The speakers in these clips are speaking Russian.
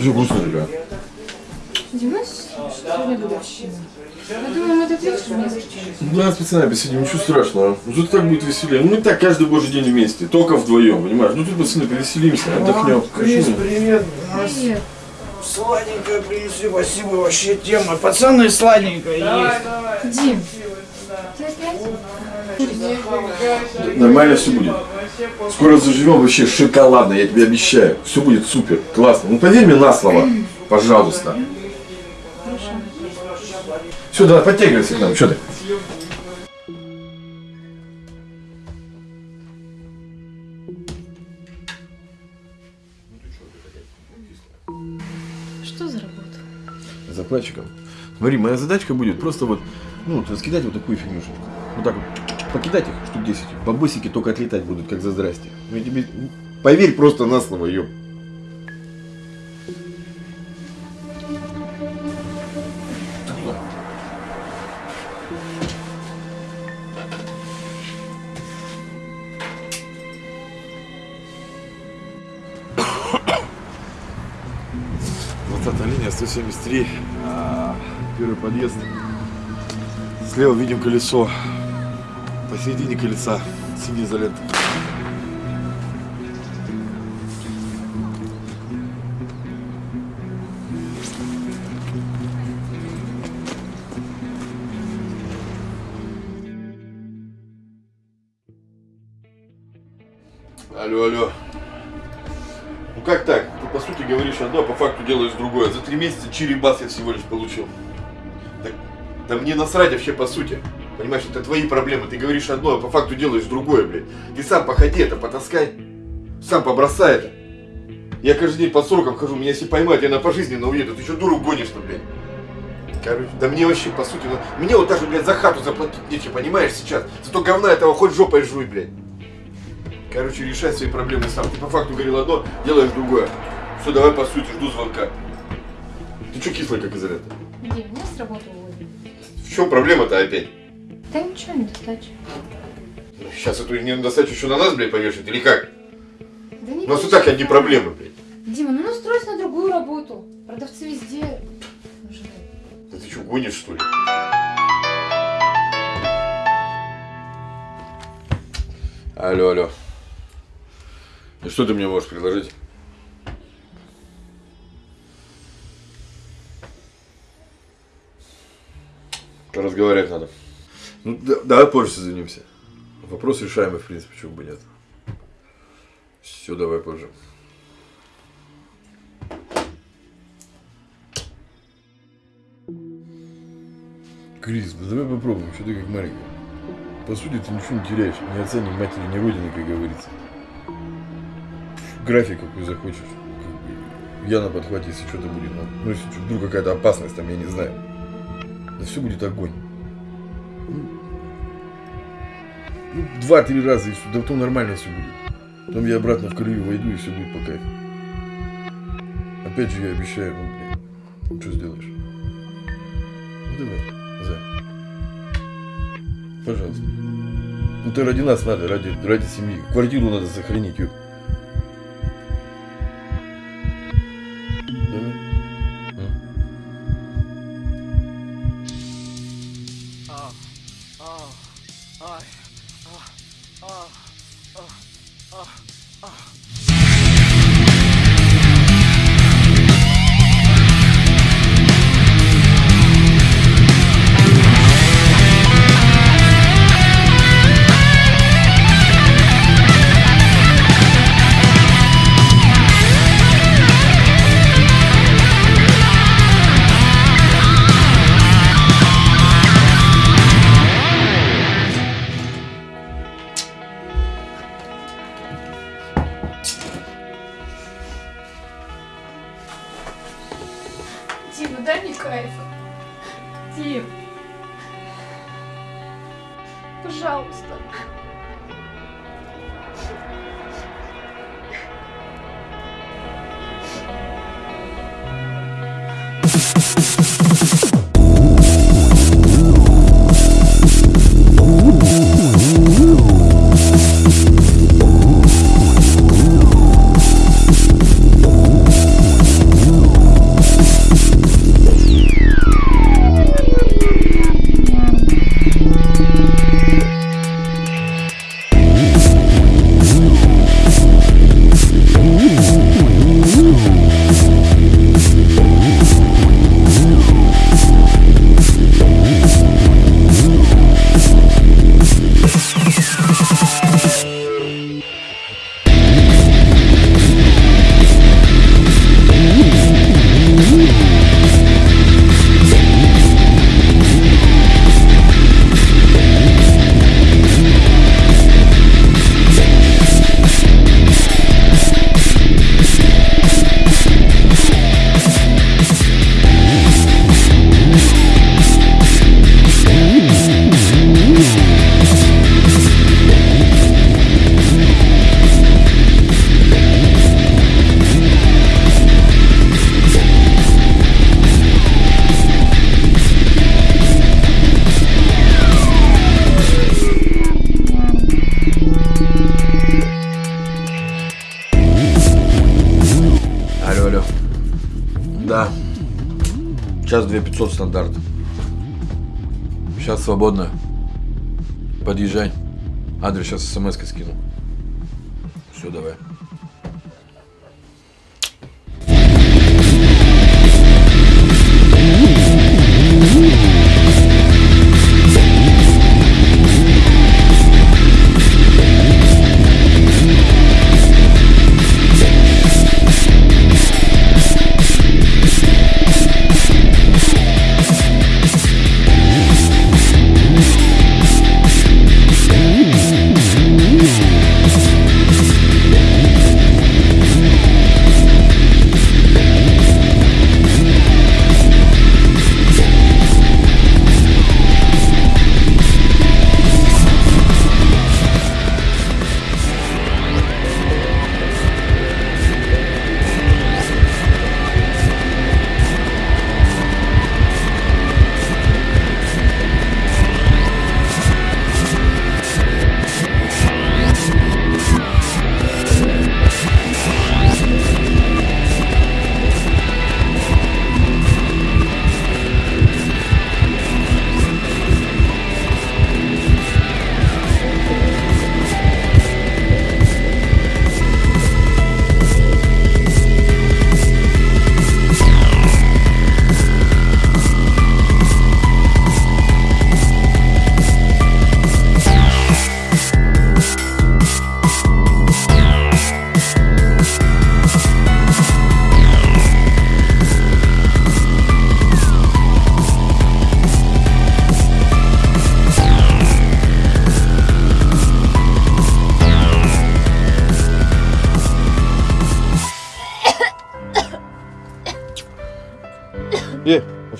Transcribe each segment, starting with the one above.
Все грустно, ребят. Дима, сегодня годовщина. Я думаю, мы этот вечер не встречаемся. Да, с пацанами посидим, ничего страшного. Ну тут так будет веселее. Ну мы так каждый божий день вместе, только вдвоем, понимаешь? Ну тут пацаны повеселимся, отдохнем. Крис, Почему? привет. Привет. Сладенькое принесли, спасибо, вообще тема. Пацаны, сладенькое есть. Дим, ты опять? Нормально все будет. Скоро заживем вообще шоколадно, я тебе обещаю. Все будет супер, классно. Ну поверь мне на слово, пожалуйста. Все, давай, подтягивайся к нам, что ты? Что за работа? Закладчиком. Смотри, моя задачка будет просто вот, ну, вот раскидать вот такую фигнюшечку. Вот так вот. Покидать их штук 10. Бабосики только отлетать будут, как за здрасте. Ну, тебе... Поверь просто на слово, ёп. Линия, 173, а, первый подъезд. Слева видим колесо, посередине колеса синяя изолента. Алло, алло. Ну как так? Ты по сути говоришь одно, а по факту делаешь другое. За три месяца чирибас я всего лишь получил. Так, да мне насрать вообще по сути. Понимаешь, это твои проблемы. Ты говоришь одно, а по факту делаешь другое, блядь. Ты сам походи это, потаскай. Сам побросай это. Я каждый день по срокам хожу, меня если поймают, я на пожизненно уеду. Ты что, дуру гонишь-то, блядь? Короче, да мне вообще, по сути, ну, мне вот даже, блядь, за хату заплатить нечего, понимаешь, сейчас? Зато говна этого хоть жопой жуй, блядь. Короче, решай свои проблемы сам. Ты по факту говорил одно, делаешь другое. Все, давай по сути, жду звонка. Ты что кислый, как изолента? Дим, меня с работы уволили. В чем проблема-то опять? Да ничего, не достачу. Ну, сейчас эту недостачу еще на нас, блядь, повешать, или как? Да не У нас и так одни проблемы, блядь. Дима, ну настройся на другую работу. Продавцы везде нужны. Да ты что, гонишь, что ли? Алло, алло. И что ты мне можешь предложить? Разговаривать надо. Ну, да- давай позже созвонимся. Вопрос решаемый, в принципе, чего бы нет. Все, давай позже. Крис, да давай попробуем, что ты как маленькая. По сути, ты ничего не теряешь, ни отца, матери, ни родины, как говорится. График какой захочешь. Я на подхвате, если что-то будет. Ну, ну, если вдруг какая-то опасность там, я не знаю. Да все будет огонь. Два-три раза и все, да потом нормально все будет. Потом я обратно в колею войду и все будет по кайфу. Опять же я обещаю, ну, блин, ну, что сделаешь? Ну давай, за. Пожалуйста. Ну ты ради нас надо, ради, ради семьи. Квартиру надо сохранить, ёп. Сейчас 2500 стандарт. Сейчас свободно. Подъезжай. Адрес сейчас смс скину. Все, давай.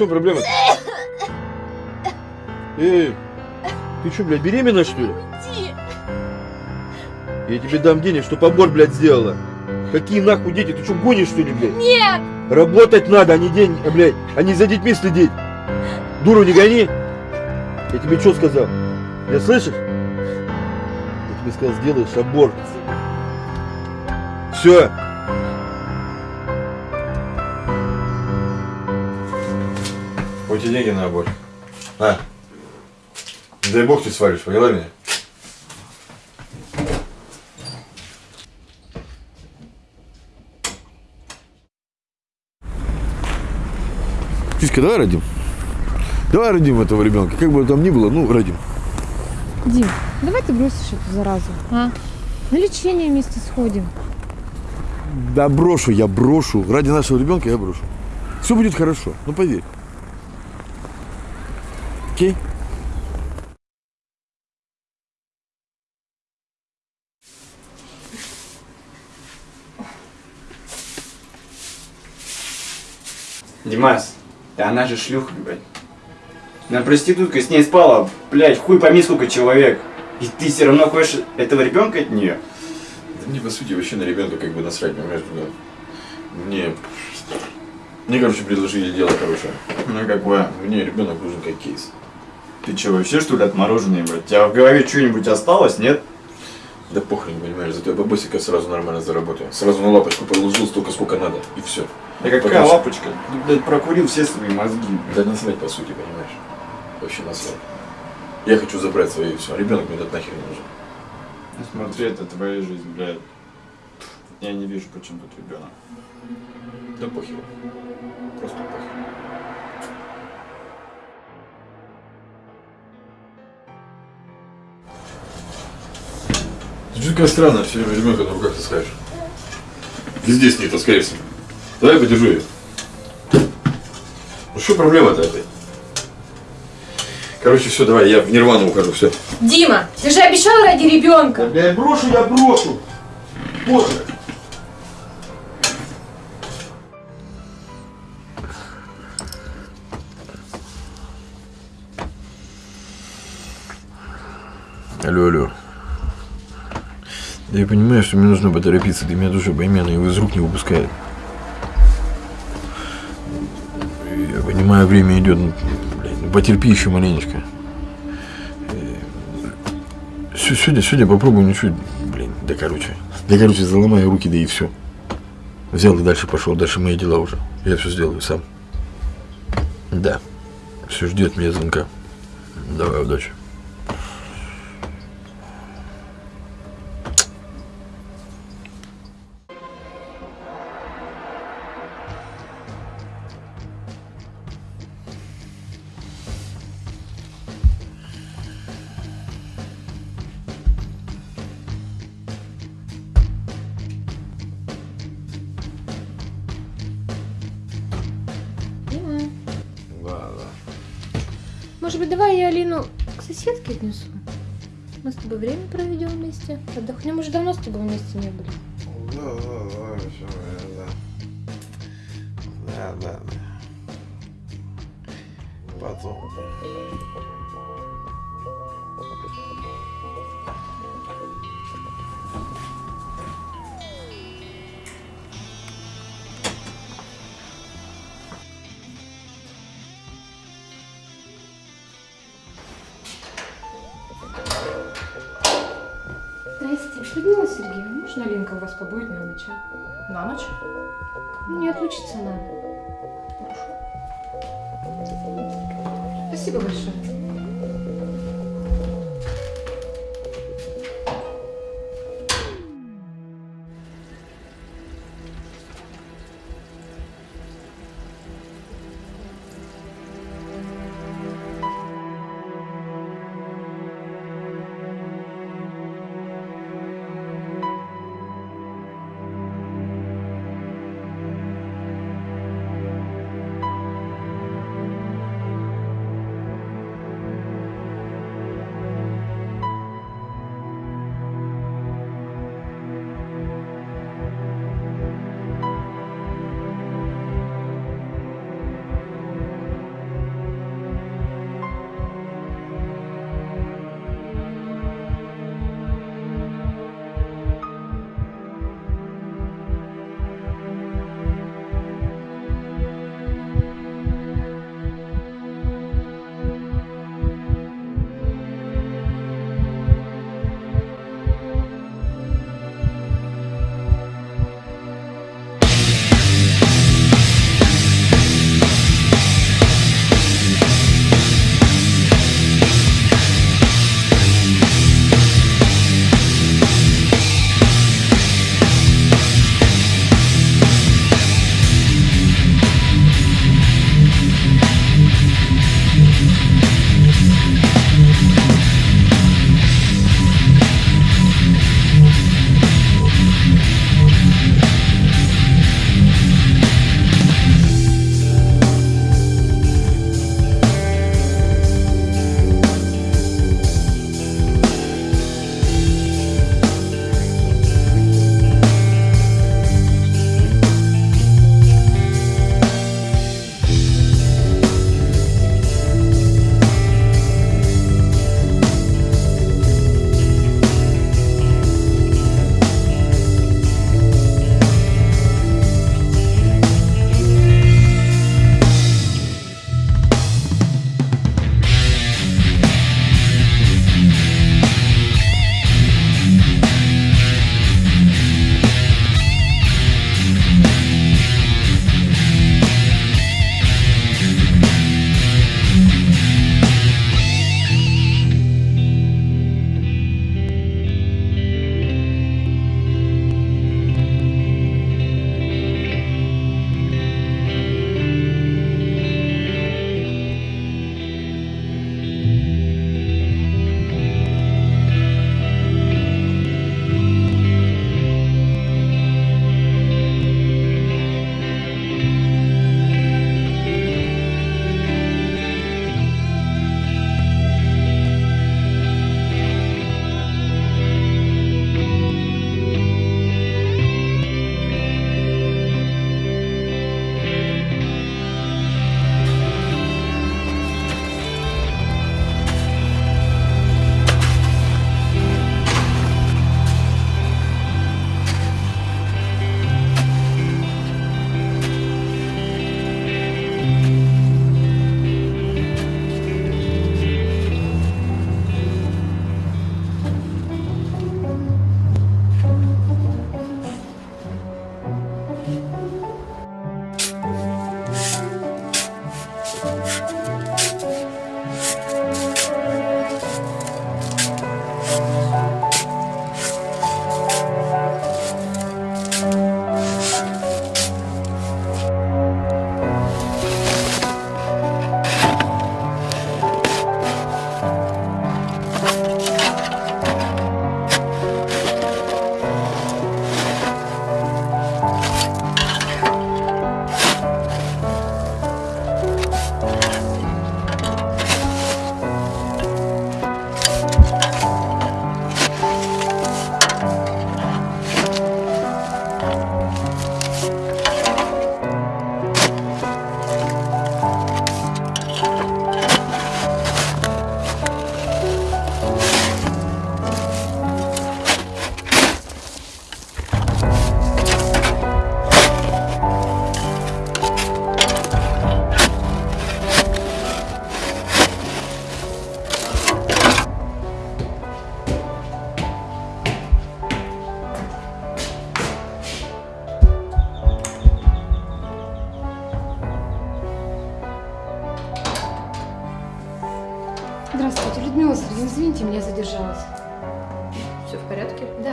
Чем проблема? Эй, ты что, блядь, беременна что ли? Уйди! Я тебе дам денег, что побор, блядь, сделала. Какие нахуй дети? Ты что, гонишь что ли, блядь? Нет! Работать надо, а не день, а, блядь, а не за детьми следить. Дуру не гони. Я тебе что сказал? Я слышишь? Я тебе сказал, сделаешь аборт. Все. Вот тебе деньги на аборт. На. Не дай бог ты свалишь, поняла меня? Киска, давай родим. Давай родим этого ребенка. Как бы там ни было, ну, родим. Дим, давай ты бросишь эту заразу, а? На лечение вместе сходим. Да брошу, я брошу. Ради нашего ребенка я брошу. Все будет хорошо, ну поверь. Окей? Димас, да она же шлюха, блядь. На проститутка с ней спала, блядь, хуй пойми сколько человек. И ты все равно хочешь этого ребенка от нее? Да мне, по сути, вообще на ребенка как бы насрать, понимаешь? Да. Мне... Мне, короче, предложили дело хорошее. Ну какое? Мне ребенок нужен как кейс. Ты че, вообще что ли отмороженный, блядь? У тебя в голове что-нибудь осталось, нет? Да похрен, понимаешь, зато я бабосика сразу нормально заработаю. Сразу на лапочку положил столько, сколько надо, и все. Да какая Потому лапочка? Ты, блядь, прокурил все свои мозги. Да насрать, по сути, понимаешь? Вообще насрать. Я хочу забрать свои и все. Ребенок мне этот нахер не нужен. Ну, Смотри, это твоя жизнь, блядь. Я не вижу, почему тут ребенок. Да похер. Просто похер. Что такая странная, все время ребенка на руках таскаешь. Везде с ней таскаешься. Давай подержу ее. Ну что проблема-то опять? Короче, все, давай, я в нирвану ухожу, все. Дима, ты же обещал ради ребенка. Бля, брошу, я брошу. Боже. Я понимаю, что мне нужно поторопиться, ты меня тоже пойми, она его из рук не выпускает. Я понимаю, время идет, ну, блядь, ну потерпи еще маленечко. Все, сегодня, сегодня попробую ничего, блин, да короче. Да короче, заломаю руки, да и все. Взял и дальше пошел, дальше мои дела уже. Я все сделаю сам. Да. Все ждет меня звонка. Давай, удачи. Может быть, давай я Алину к соседке отнесу? Мы с тобой время проведем вместе. Отдохнем, уже давно с тобой вместе не были. Людмила Сергеевна, можно Алинка у вас побудет на ночь, а? На ночь? Не отлучиться надо. Спасибо большое.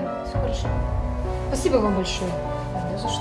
Да, все хорошо. Спасибо вам большое. Не за что.